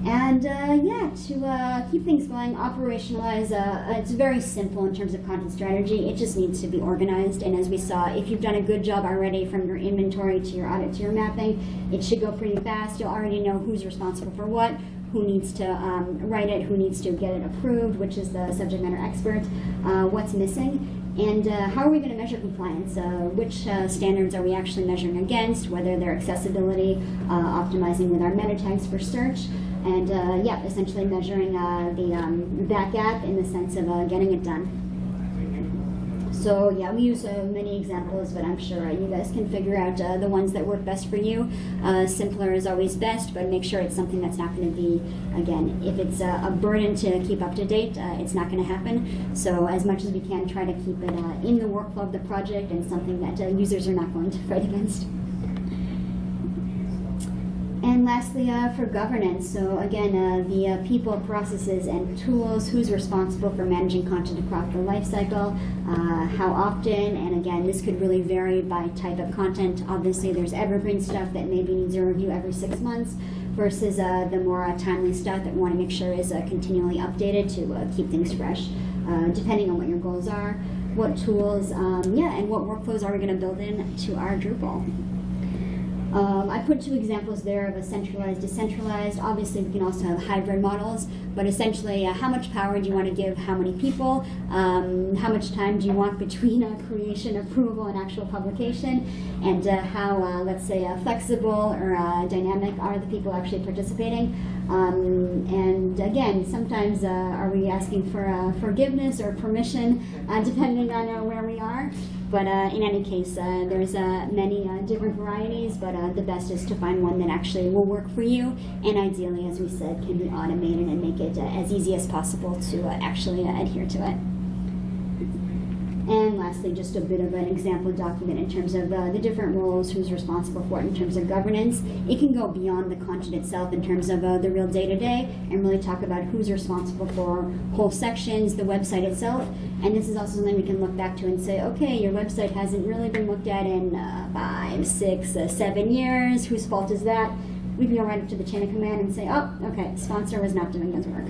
And yeah, to keep things going, operationalize, it's very simple in terms of content strategy. It just needs to be organized. And as we saw, if you've done a good job already from your inventory to your audit to your mapping, it should go pretty fast. You'll already know who's responsible for what, who needs to um, write it, who needs to get it approved, which is the subject matter expert, uh, what's missing, and uh, how are we going to measure compliance? Uh, which uh, standards are we actually measuring against, whether they're accessibility, uh, optimizing with our meta tags for search, and uh, yeah, essentially measuring the um, that gap in the sense of getting it done. So yeah, we use uh, many examples, but I'm sure uh, you guys can figure out uh, the ones that work best for you. Uh, simpler is always best, but make sure it's something that's not going to be, again, if it's a burden to keep up to date, uh, it's not going to happen. So as much as we can, try to keep it uh, in the workflow of the project and something that users are not going to fight against. And lastly, uh, for governance, so again, uh, the uh, people, processes, and tools, who's responsible for managing content across the lifecycle, uh, how often, and again, this could really vary by type of content. Obviously, there's evergreen stuff that maybe needs a review every six months versus uh, the more uh, timely stuff that we want to make sure is continually updated to keep things fresh, depending on what your goals are, what tools, um, yeah, and what workflows are we going to build in to our Drupal. Um, I put two examples there of a centralized, decentralized. Obviously, we can also have hybrid models, but essentially, uh, how much power do you want to give how many people? Um, how much time do you want between uh, creation, approval, and actual publication? And uh, how, uh, let's say, uh, flexible or uh, dynamic are the people actually participating? Um, and again, sometimes are we asking for forgiveness or permission, depending on where we are? But uh, in any case, uh, there's uh, many different varieties, but the best is to find one that actually will work for you, and ideally, as we said, can be automated and make it as easy as possible to actually adhere to it. And lastly, just a bit of an example document in terms of uh, the different roles, who's responsible for it in terms of governance. It can go beyond the content itself in terms of uh, the real day to day and really talk about who's responsible for whole sections, the website itself. And this is also something we can look back to and say, okay, your website hasn't really been looked at in uh, five, six, uh, seven years. Whose fault is that? We can go right up to the chain of command and say, oh, okay, sponsor was not doing his work.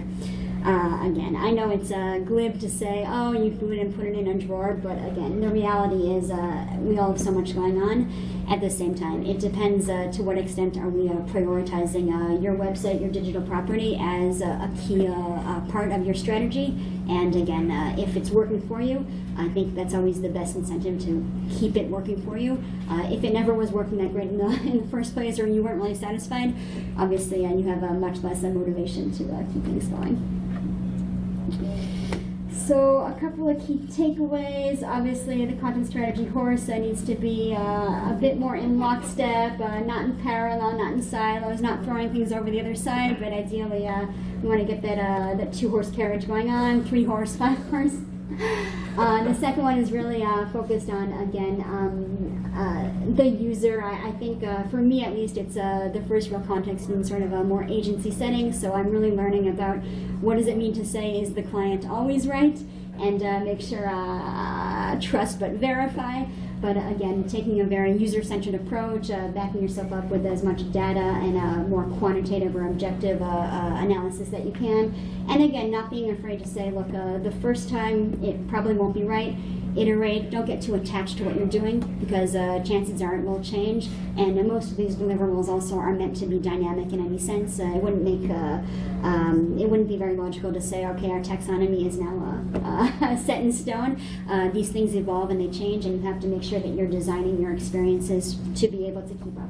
Uh, again, I know it's uh, glib to say, oh, you do it and put it in a drawer, but again, the reality is uh, we all have so much going on. At the same time, it depends uh, to what extent are we uh, prioritizing uh, your website, your digital property as a, key part of your strategy. And again, if it's working for you, I think that's always the best incentive to keep it working for you. If it never was working that great in the, in the first place or you weren't really satisfied, obviously uh, you have much less motivation to keep things going. So a couple of key takeaways. Obviously, the content strategy horse needs to be uh, a bit more in lockstep, uh, not in parallel, not in silos, not throwing things over the other side. But ideally, uh, we want to get that uh, that two horse carriage going on, three horse, five horse. Uh, the second one is really uh, focused on again um, uh, the user. I, I think uh, for me at least, it's uh, the first real context in sort of a more agency setting. So I'm really learning about what does it mean to say is the client always right, and uh, make sure trust but verify. But again, taking a very user-centered approach, uh, backing yourself up with as much data and a more quantitative or objective uh, uh, analysis that you can. And again, not being afraid to say, look, uh, the first time it probably won't be right. Iterate. Don't get too attached to what you're doing because uh, chances are it will change. And uh, most of these deliverables also are meant to be dynamic in any sense. Uh, it wouldn't make uh, um, it wouldn't be very logical to say, okay, our taxonomy is now uh, uh, set in stone. These things evolve and they change, and you have to make sure that you're designing your experiences to be able to keep up.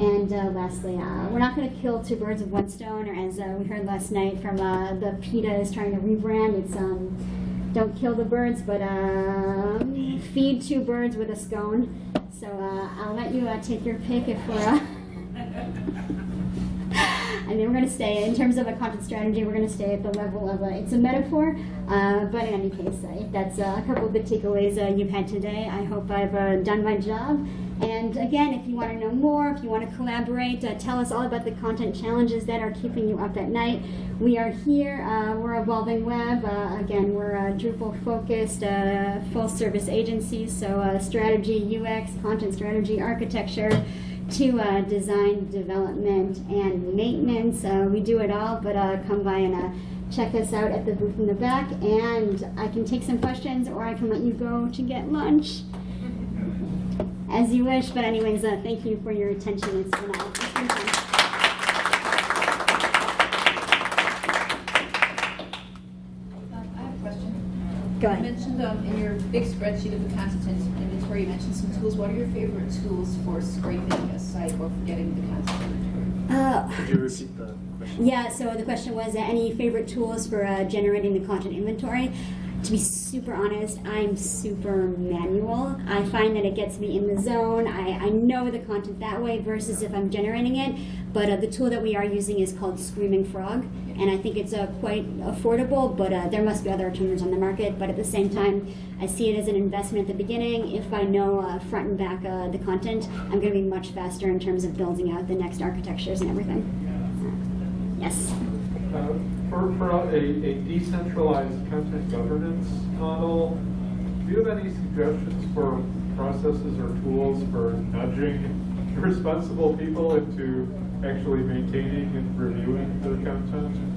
And uh, lastly, uh, we're not going to kill two birds with one stone, or as uh, we heard last night from the PETA is trying to rebrand. It's um, don't kill the birds, but um, feed two birds with a scone. So uh, I'll let you uh, take your pick if we're. Uh, I mean, we're going to stay in terms of a content strategy. We're going to stay at the level of a, it's a metaphor, uh, but in any case, uh, that's uh, a couple of the takeaways uh, you've had today. I hope I've uh, done my job. And again, if you want to know more, if you want to collaborate, uh, tell us all about the content challenges that are keeping you up at night. We are here. Uh, we're Evolving Web. Uh, again, we're a Drupal focused, uh, full service agency. So, uh, strategy, UX, content strategy, architecture to uh, design, development, and maintenance. Uh, we do it all, but uh, come by and uh, check us out at the booth in the back. And I can take some questions or I can let you go to get lunch as you wish. But, anyways, uh, thank you for your attention. It's been, fun. Um, I have a question. Go You mentioned um, in your big spreadsheet of the content inventory, you mentioned some tools. What are your favorite tools for scraping a site or for getting the content inventory? Uh, Could you repeat the question? Yeah, so the question was uh, any favorite tools for uh, generating the content inventory? To be super honest, I'm super manual. I find that it gets me in the zone. I, I know the content that way versus if I'm generating it. But uh, the tool that we are using is called Screaming Frog, and I think it's uh, quite affordable. But uh, there must be other alternatives on the market. But at the same time, I see it as an investment at the beginning. If I know uh, front and back uh, the content, I'm going to be much faster in terms of building out the next architectures and everything. Yes. Uh, For, for a, a decentralized content governance model, do you have any suggestions for processes or tools for nudging responsible people into actually maintaining and reviewing their content?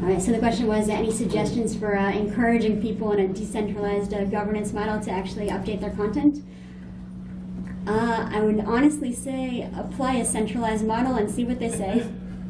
All right, so the question was, any suggestions for uh, encouraging people in a decentralized uh, governance model to actually update their content? Uh, I would honestly say apply a centralized model and see what they say.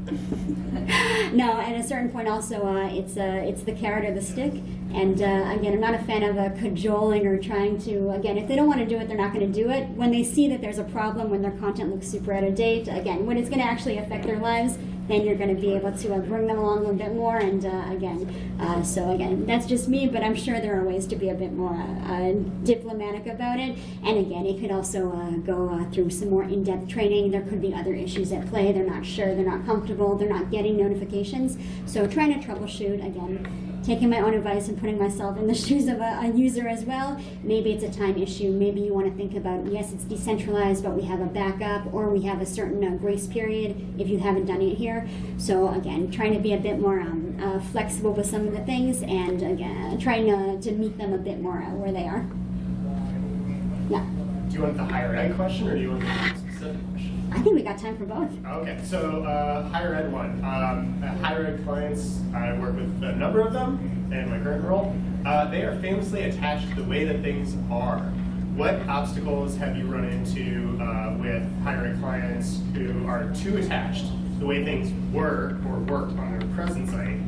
no, at a certain point also, uh, it's uh, it's the carrot or the stick. And uh, again, I'm not a fan of cajoling or trying to, again, if they don't want to do it, they're not going to do it. When they see that there's a problem, when their content looks super out of date, again, when it's going to actually affect their lives, then you're going to be able to uh, bring them along a bit more. And uh, again, uh, so again, that's just me, but I'm sure there are ways to be a bit more uh, diplomatic about it. And again, it could also uh, go through some more in-depth training. There could be other issues at play. They're not sure, they're not comfortable, they're not getting notifications. So trying to troubleshoot again taking my own advice and putting myself in the shoes of a, a, user as well. Maybe it's a time issue. Maybe you want to think about yes, it's decentralized, but we have a backup or we have a certain uh, grace period if you haven't done it here. So again, trying to be a bit more um, uh, flexible with some of the things and again, trying to, to meet them a bit more uh, where they are. Yeah, Do you want the higher ed question or do you want the? I think we got time for both. Okay, so uh, higher ed one. Um, uh, higher ed clients, I work with a number of them in my current role. Uh, they are famously attached to the way that things are. What obstacles have you run into uh, with higher ed clients who are too attached to the way things were or worked on their present site?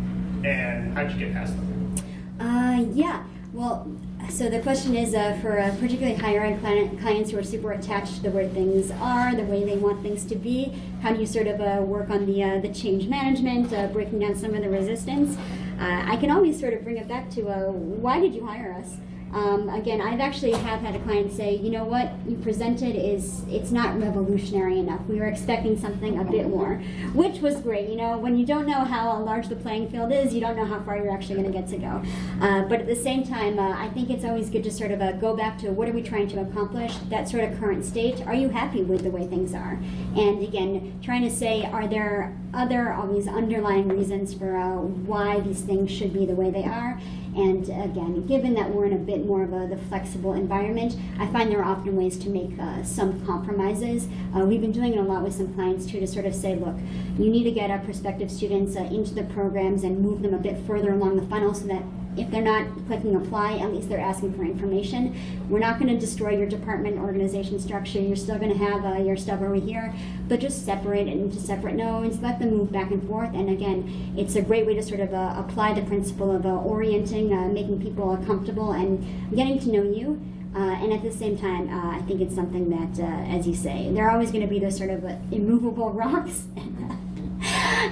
And how'd you get past them? Uh, yeah. Well, so the question is uh, for particularly higher end client, clients who are super attached to the way things are, the way they want things to be. How do you sort of uh, work on the uh, the change management, uh, breaking down some of the resistance? Uh, I can always sort of bring it back to why did you hire us? Um, again, I've actually have had a client say, you know what you presented is it's not revolutionary enough. We were expecting something a bit more, which was great. You know, when you don't know how large the playing field is, you don't know how far you're actually going to get to go. Uh, but at the same time, uh, I think it's always good to sort of uh, go back to what are we trying to accomplish? That sort of current state. Are you happy with the way things are? And again, trying to say, are there other all these underlying reasons for uh, why these things should be the way they are? And again, given that we're in a bit more of a the flexible environment, I find there are often ways to make uh, some compromises. Uh, we've been doing it a lot with some clients too to sort of say, look, you need to get our prospective students uh, into the programs and move them a bit further along the funnel so that if they're not clicking apply, at least they're asking for information. We're not going to destroy your department organization structure. You're still going to have uh, your stuff over here, but just separate it into separate nodes. Let them move back and forth. And again, it's a great way to sort of uh, apply the principle of uh, orienting, uh, making people comfortable, and getting to know you. Uh, and at the same time, uh, I think it's something that, as you say, there are always going to be those sort of immovable rocks.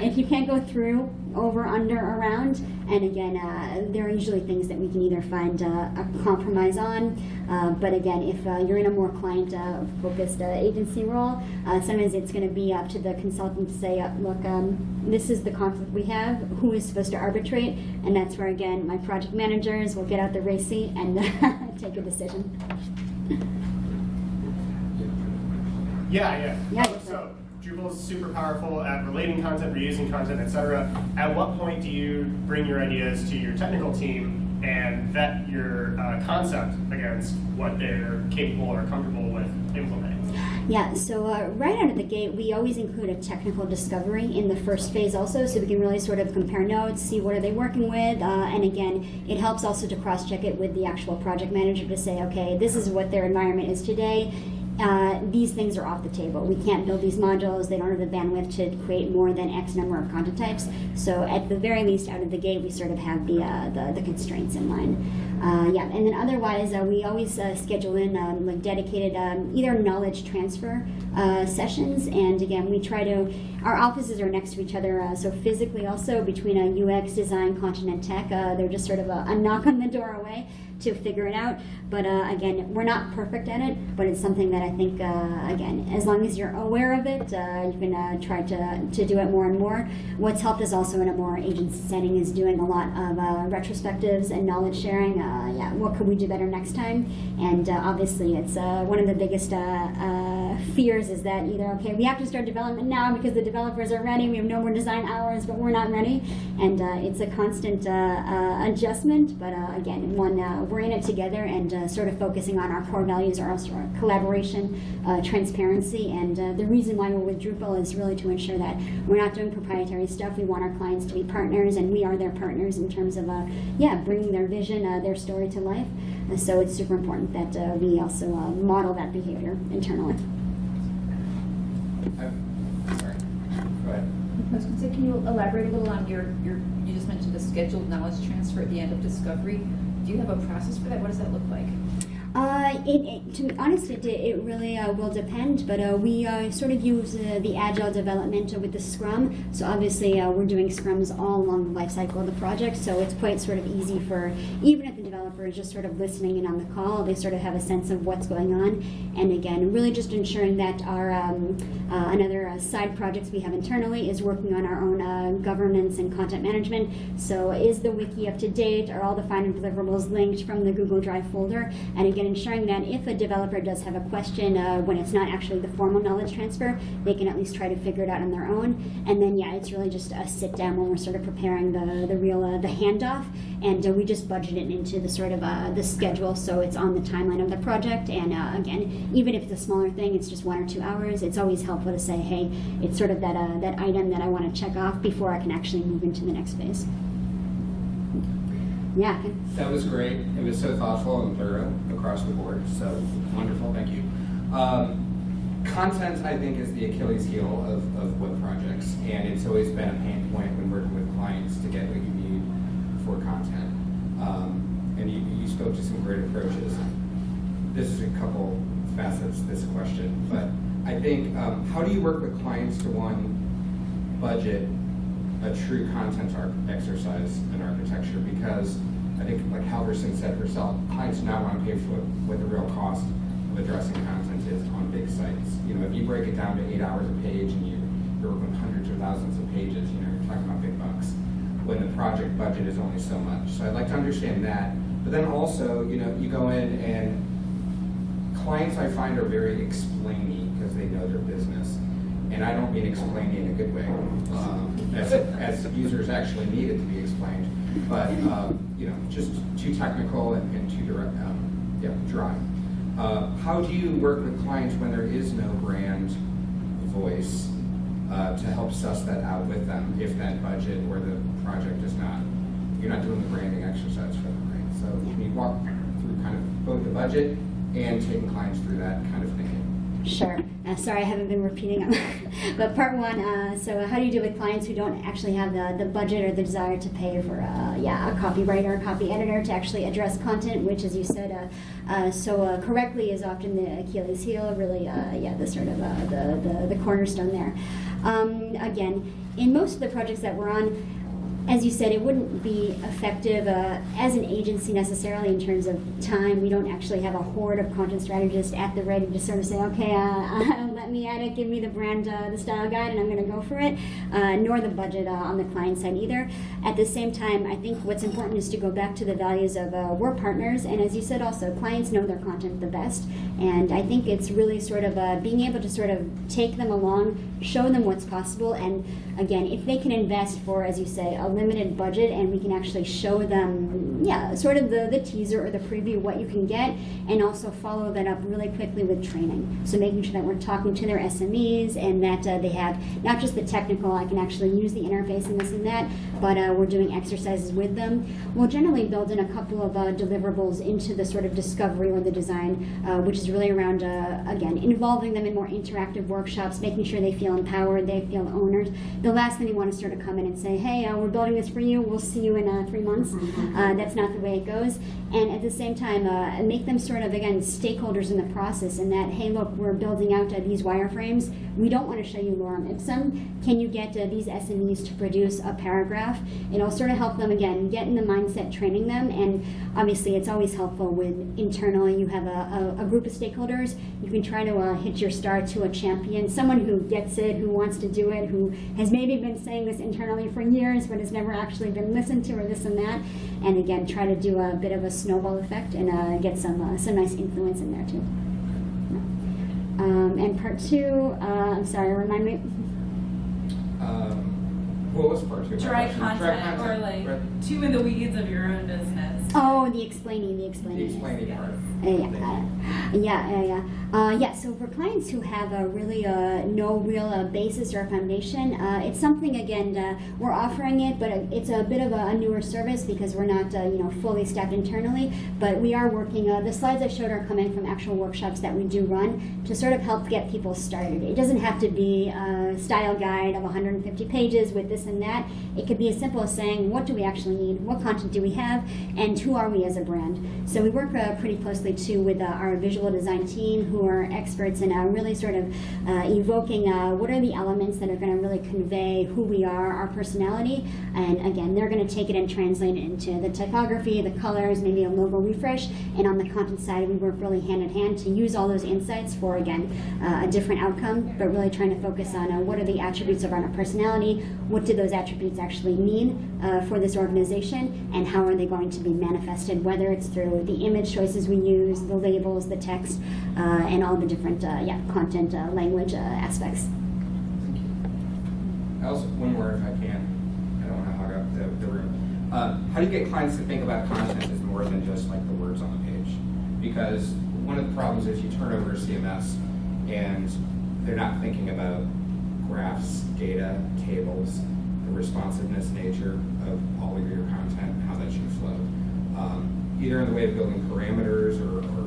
If you can't go through, over, under, around, and again, uh, there are usually things that we can either find uh, a compromise on, uh, but again, if uh, you're in a more client-focused uh, agency role, uh, sometimes it's going to be up to the consultant to say, look, um, this is the conflict we have, who is supposed to arbitrate, and that's where, again, my project managers will get out the race seat and take a decision. Yeah, yeah. Yeah, so, Super powerful at relating content, reusing content, etc. At what point do you bring your ideas to your technical team and vet your uh, concept against what they're capable or comfortable with implementing? Yeah, so uh, right out of the gate, we always include a technical discovery in the first phase also, so we can really sort of compare notes, see what are they working with, uh, and again, it helps also to cross-check it with the actual project manager to say, okay, this is what their environment is today, uh, these things are off the table. We can't build these modules. They don't have the bandwidth to create more than X number of content types. So at the very least, out of the gate, we sort of have the uh, the, the, constraints in line. Uh, yeah, and then otherwise, uh, we always uh, schedule in um, like dedicated um, either knowledge transfer sessions, and again, we try to. Our offices are next to each other, so physically also between a UX design, content, and tech, they're just sort of a, a knock on the door away to figure it out. But uh, again, we're not perfect at it, but it's something that I think, uh, again, as long as you're aware of it, uh, you can uh, try to, to do it more and more. What's helped us also in a more agency setting is doing a lot of uh, retrospectives and knowledge sharing. Uh, yeah, what could we do better next time? And obviously, it's one of the biggest fears is that either, okay, we have to start development now because the developers are ready, we have no more design hours, but we're not ready. And it's a constant adjustment, but again, one we're in it together and uh, sort of focusing on our core values are also our collaboration, uh, transparency, and uh, the reason why we're with Drupal is really to ensure that we're not doing proprietary stuff. We want our clients to be partners, and we are their partners in terms of, uh, yeah, bringing their vision, uh, their story to life. So it's super important that we also model that behavior internally. I've, sorry. Go ahead. I was gonna say, can you elaborate a little on your, your, you just mentioned the scheduled knowledge transfer at the end of discovery. Do you have a process for that? What does that look like? Uh, it, it, to be honest, it, it really uh, will depend, but uh, we uh, sort of use the agile development with the Scrum. So obviously, uh, we're doing Scrums all along the life cycle of the project, so it's quite sort of easy for even if the developer is just sort of listening in on the call, they sort of have a sense of what's going on. And again, really just ensuring that our um, uh, another side projects we have internally is working on our own governance and content management. So is the wiki up to date? Are all the final deliverables linked from the Google Drive folder? And again, ensuring that if a developer does have a question uh, when it's not actually the formal knowledge transfer, they can at least try to figure it out on their own. And then yeah, it's really just a sit down when we're sort of preparing the the real uh, the handoff, and uh, we just budget it into the sort of uh, the schedule so it's on the timeline of the project. And uh, again, even if it's a smaller thing, it's just one or two hours. It's always helpful to say, hey, it's sort of that that item that I want to check off before I can actually move into the next phase. Yeah. That was great. It was so thoughtful and thorough across the board. So wonderful. Thank you. Um, content, I think, is the Achilles heel of, of web projects, and it's always been a pain point when working with clients to get what you need for content. Um, and you, you spoke to some great approaches. This is a couple facets this question, but I think um, how do you work with clients to one budget a true content exercise in architecture because I think, like Halvorson said herself, clients now want to pay for what the real cost of addressing content is on big sites. You know, if you break it down to eight hours a page and you, you're working hundreds or thousands of pages, you know, you're talking about big bucks when the project budget is only so much. So I'd like to understand that. But then also, you know, you go in and clients I find are very explainy because they know their business. And I don't mean explainy in a good way, um, as, as users actually need it to be explained. But, um, you know, just too technical and, and too direct, um, yeah, dry. Uh, how do you work with clients when there is no brand voice uh, to help suss that out with them if that budget or the project is not, you're not doing the branding exercise for them, right? So can you walk through kind of both the budget and taking clients through that kind of thinking? Sure. Uh, sorry, I haven't been repeating them. but part one, uh, so how do you deal with clients who don't actually have the, the budget or the desire to pay for, uh, yeah, a copywriter, a copy editor to actually address content, which, as you said, uh, uh, so correctly is often the Achilles heel, really, yeah, the sort of the, the, the cornerstone there. Um, again, in most of the projects that we're on, as you said, it wouldn't be effective uh, as an agency necessarily in terms of time. We don't actually have a horde of content strategists at the ready to sort of say, okay, uh, let me at it, give me the brand, uh, the style guide, and I'm going to go for it. Uh, nor the budget uh, on the client side either. At the same time, I think what's important is to go back to the values of uh, we're partners, and as you said, also clients know their content the best. And I think it's really sort of uh, being able to sort of take them along, show them what's possible, and again, if they can invest for, as you say, a limited budget and we can actually show them, yeah, sort of the, the teaser or the preview what you can get and also follow that up really quickly with training. So making sure that we're talking to their SMEs and that uh, they have not just the technical, I can actually use the interface and this and that, but uh, we're doing exercises with them. We'll generally build in a couple of uh, deliverables into the sort of discovery or the design, uh, which is really around, uh, again, involving them in more interactive workshops, making sure they feel empowered, they feel owners. The last thing we want to sort of come in and say, hey, uh, we're building this for you, we'll see you in uh, three months. Uh, that's not the way it goes. And at the same time, uh, make them sort of, again, stakeholders in the process in that, hey, look, we're building out uh, these wireframes. We don't want to show you lorem ipsum. Can you get uh, these SMEs to produce a paragraph? It'll sort of help them, again, get in the mindset, training them. And obviously, it's always helpful when internally you have a, a, a group of stakeholders. You can try to uh, hit your star to a champion, someone who gets it, who wants to do it, who has maybe been saying this internally for years, but has never actually been listened to or this and that. And again, try to do a bit of a snowball effect and uh, get some uh, some nice influence in there too. Um, and part two, uh, I'm sorry, remind me. Um, what was part two? of my dry content, or like Right. too in the weeds of your own business. Oh, the explaining, the The explaining. explaining part. Yeah, yeah, yeah, yeah. Uh, yeah, so for clients who have a really uh, no real uh, basis or foundation, uh, it's something again uh, we're offering it, but it's a bit of a, newer service because we're not uh, you know fully staffed internally. But we are working. The slides I showed are coming from actual workshops that we do run to sort of help get people started. It doesn't have to be a style guide of 150 pages with this and that. It could be as simple as saying what do we actually need, what content do we have, and who are we as a brand. So we work pretty closely too with our visual design team who are experts in uh, really sort of uh, evoking uh, what are the elements that are going to really convey who we are, our personality, and again, they're going to take it and translate it into the typography, the colors, maybe a logo refresh, and on the content side, we work really hand in hand to use all those insights for again uh, a different outcome, but really trying to focus on uh, what are the attributes of our personality, what do those attributes actually mean uh, for this organization, and how are they going to be manifested, whether it's through the image choices we use, the labels, the text, and all the different uh, yeah content uh, language uh, aspects. Thank you. I also, one more if I can. I don't want to hog up the, the room. Uh, how do you get clients to think about content as more than just like the words on the page? Because one of the problems is you turn over a CMS and they're not thinking about graphs, data, tables, the responsiveness nature of all of your content, how that should flow. Um, either in the way of building parameters or, or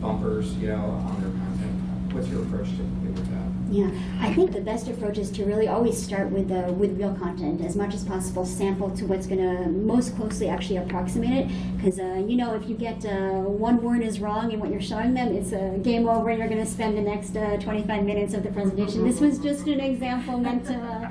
bumpers, you know, on their content. What's your approach typically with that? Yeah, I think the best approach is to really always start with the with real content as much as possible. Sample to what's going to most closely actually approximate it, because uh, you know if you get uh, one word is wrong in what you're showing them, it's a game over. You're going to spend the next uh, 25 minutes of the presentation. This was just an example meant to.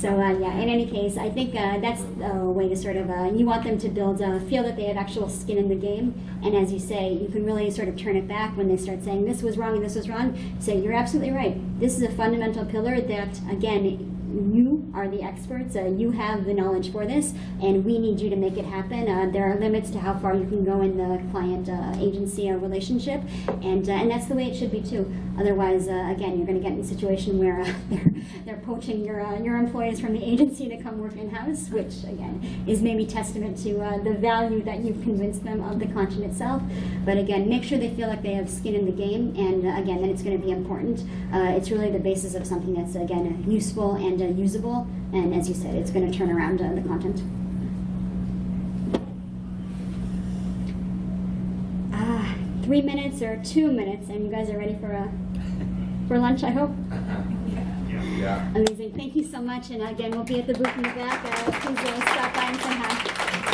So uh, yeah, in any case, I think uh, that's a way to sort of uh, you want them to build feel that they have actual skin in the game, and as you say, you can really sort of turn it back when they start saying this was wrong and this was wrong. Say you're absolutely right. This is a fundamental pillar that again you are the experts. Uh, you have the knowledge for this, and we need you to make it happen. Uh, there are limits to how far you can go in the client uh, agency relationship, and uh, and that's the way it should be too. Otherwise, uh, again, you're going to get in a situation where they're they're poaching your your employees from the agency to come work in house, which again is maybe testament to the value that you've convinced them of the content itself. But again, make sure they feel like they have skin in the game, and again, that it's going to be important. It's really the basis of something that's again useful and uh, usable, and as you said, it's going to turn around uh, the content. Ah, three minutes or two minutes, and you guys are ready for uh, for lunch, I hope. Yeah. Amazing. Thank you so much. And again, we'll be at the booth in the back. Uh, please uh, stop by and say hi.